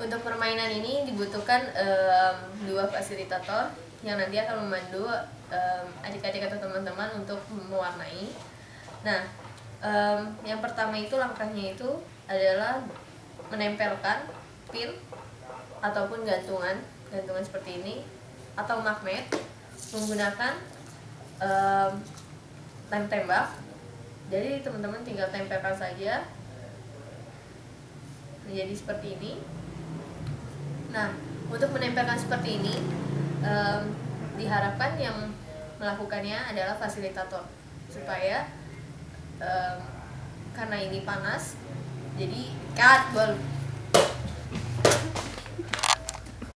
Untuk permainan ini dibutuhkan em, dua fasilitator yang nanti akan memandu em, adik-adik atau teman-teman untuk mewarnai. Nah, em, yang pertama itu langkahnya itu adalah menempelkan pin ataupun gantungan, gantungan seperti ini atau magnet menggunakan em, lem tembak. Jadi teman-teman tinggal tempelkan saja menjadi seperti ini. Nah, untuk menempelkan seperti ini, em, diharapkan yang melakukannya adalah fasilitator. Supaya em, karena ini panas, jadi cut bol